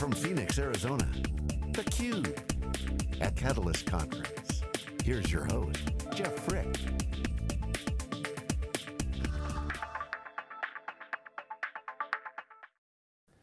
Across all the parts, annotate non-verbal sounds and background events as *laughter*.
from Phoenix, Arizona, theCUBE, at Catalyst Conference. Here's your host, Jeff Frick.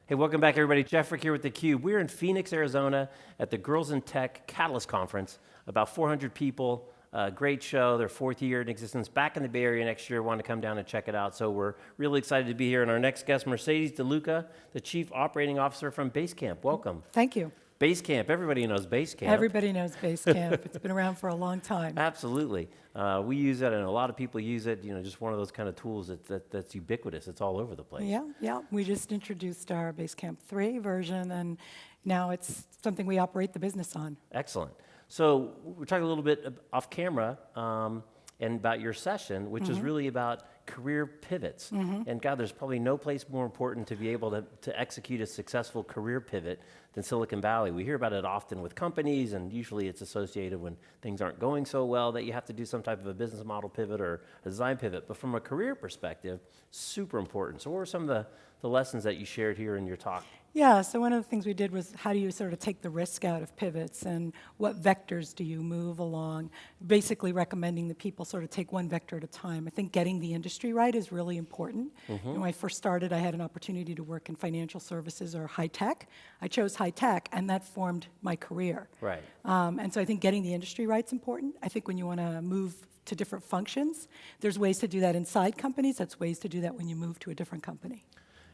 Hey, welcome back everybody. Jeff Frick here with theCUBE. We're in Phoenix, Arizona at the Girls in Tech Catalyst Conference. About 400 people, uh, great show, their fourth year in existence, back in the Bay Area next year, want to come down and check it out. So we're really excited to be here. And our next guest, Mercedes DeLuca, the Chief Operating Officer from Basecamp. Welcome. Thank you. Basecamp, everybody knows Basecamp. Everybody knows Basecamp. it's been around for a long time. *laughs* Absolutely. Uh, we use it and a lot of people use it, you know, just one of those kind of tools that, that, that's ubiquitous. It's all over the place. Yeah, yeah. We just introduced our Basecamp 3 version and now it's something we operate the business on. Excellent. So we're talking a little bit off camera um, and about your session, which mm -hmm. is mm-hmm. really about career pivots. Mm -hmm. And God, there's probably no place more important to be able to, to execute a successful career pivot than Silicon Valley. We hear about it often with companies, and usually it's associated when things aren't going so well that you have to do some type of a business model pivot or a design pivot. But from a career perspective, super important. So what were some of the, the lessons that you shared here in your talk? Yeah, so one of the things we did was how do you sort of take the risk out of pivots and what vectors do you move along? Basically recommending that people sort of take one vector at a time. I think getting the industry right is really important. Mm -hmm. When I first started, I had an opportunity to work in financial services or high tech. I chose high tech and that formed my career. Right. Um, and so I think getting the industry right is important. I think when you want to move to different functions, there's ways to do that inside companies, that's ways to do that when you move to a different company.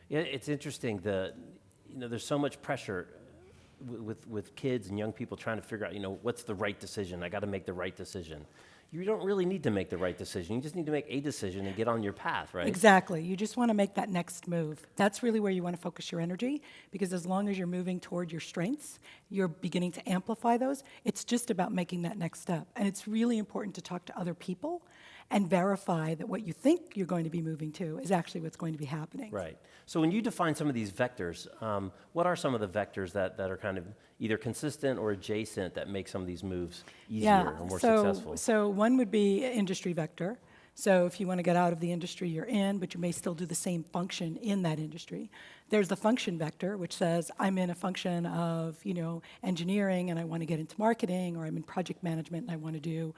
Yeah, it's interesting. The you know, there's so much pressure with, with kids and young people trying to figure out, you know, what's the right decision? I got to make the right decision. You don't really need to make the right decision. You just need to make a decision and get on your path, right? Exactly. You just want to make that next move. That's really where you want to focus your energy because as long as you're moving toward your strengths, you're beginning to amplify those. It's just about making that next step. And it's really important to talk to other people and verify that what you think you're going to be moving to is actually what's going to be happening. Right. So when you define some of these vectors, um, what are some of the vectors that, that are kind of either consistent or adjacent that make some of these moves easier yeah, or more so, successful? So one would be industry vector. So if you want to get out of the industry you're in, but you may still do the same function in that industry. There's the function vector, which says I'm in a function of you know engineering and I want to get into marketing, or I'm in project management and I want to do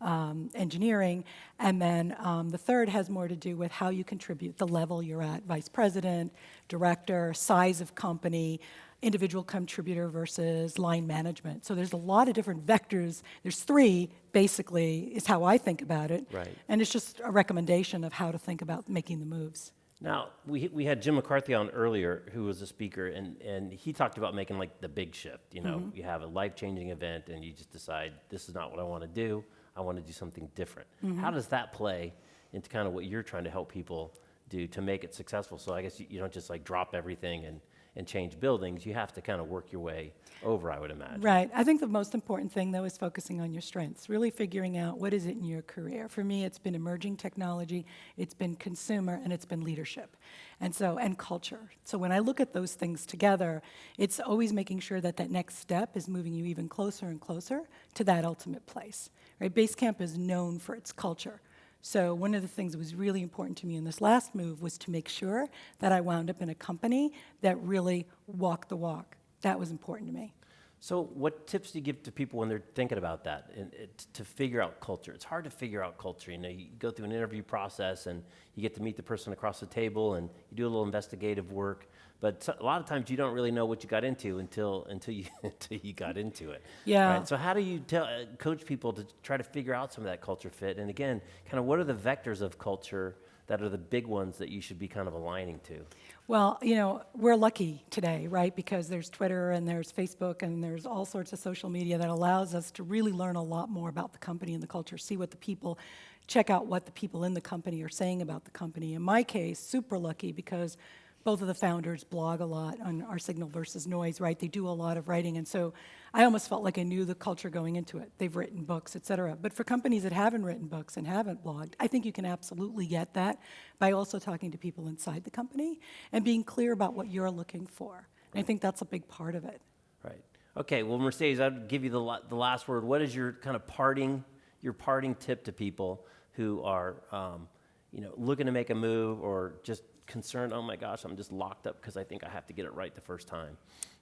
um, engineering. And then um, the third has more to do with how you contribute, the level you're at, vice president, director, size of company, individual contributor versus line management. So there's a lot of different vectors. There's three, basically, is how I think about it. Right. And it's just a recommendation of how to think about making the moves. Now, we, we had Jim McCarthy on earlier, who was a speaker, and, and he talked about making like the big shift. You know, mm -hmm. you have a life-changing event and you just decide, this is not what I want to do. I want to do something different. Mm -hmm. How does that play into kind of what you're trying to help people do to make it successful? So I guess you, you don't just like drop everything and, and change buildings. You have to kind of work your way over, I would imagine. Right. I think the most important thing, though, is focusing on your strengths, really figuring out what is it in your career. For me, it's been emerging technology, it's been consumer, and it's been leadership. And so, and culture. So when I look at those things together, it's always making sure that that next step is moving you even closer and closer to that ultimate place. Right? Basecamp is known for its culture. So one of the things that was really important to me in this last move was to make sure that I wound up in a company that really walked the walk. That was important to me. So what tips do you give to people when they're thinking about that and it, to figure out culture? It's hard to figure out culture. You know, you go through an interview process and you get to meet the person across the table and you do a little investigative work. But a lot of times you don't really know what you got into until until you *laughs* until you got into it. Yeah. Right? So how do you tell, uh, coach people to try to figure out some of that culture fit? And again, kind of what are the vectors of culture that are the big ones that you should be kind of aligning to? Well, you know, we're lucky today, right? Because there's Twitter and there's Facebook and there's all sorts of social media that allows us to really learn a lot more about the company and the culture, see what the people, check out what the people in the company are saying about the company. In my case, super lucky because both of the founders blog a lot on our signal versus noise, right? They do a lot of writing. And so I almost felt like I knew the culture going into it. They've written books, et cetera. But for companies that haven't written books and haven't blogged, I think you can absolutely get that by also talking to people inside the company and being clear about what you're looking for. And I think that's a big part of it. Right. Okay, well, Mercedes, I'd give you the, the last word. What is your kind of parting, your parting tip to people who are, um, you know, looking to make a move or just concerned, oh my gosh, I'm just locked up because I think I have to get it right the first time?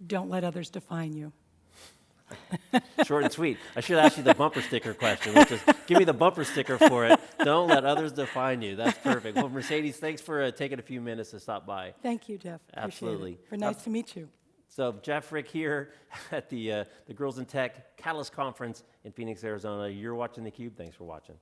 Don't let others define you. *laughs* Short and sweet. I should ask you the bumper sticker question, which is give me the bumper sticker for it. Don't let others define you. That's perfect. Well, Mercedes, thanks for uh, taking a few minutes to stop by. Thank you, Jeff. Absolutely. For nice to meet you. So Jeff Frick here *laughs* at the uh, the Girls in Tech Catalyst Conference in Phoenix, Arizona. You're watching theCUBE. Thanks for watching.